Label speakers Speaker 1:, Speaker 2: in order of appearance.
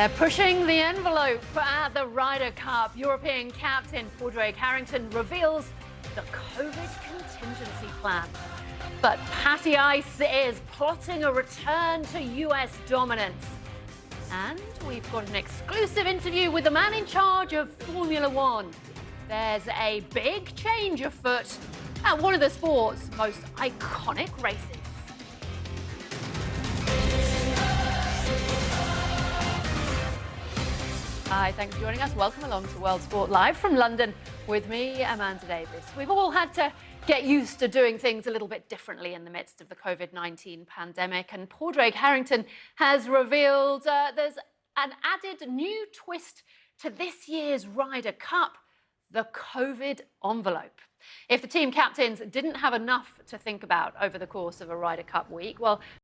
Speaker 1: They're pushing the envelope at the Ryder Cup. European captain Padraig Harrington reveals the COVID contingency plan. But Patty Ice is plotting a return to US dominance. And we've got an exclusive interview with the man in charge of Formula One. There's a big change afoot at one of the sport's most iconic races. Hi, thanks for joining us. Welcome along to World Sport Live from London with me, Amanda Davies. We've all had to get used to doing things a little bit differently in the midst of the COVID-19 pandemic and Padraig Harrington has revealed uh, there's an added new twist to this year's Ryder Cup, the COVID envelope. If the team captains didn't have enough to think about over the course of a Ryder Cup week, well,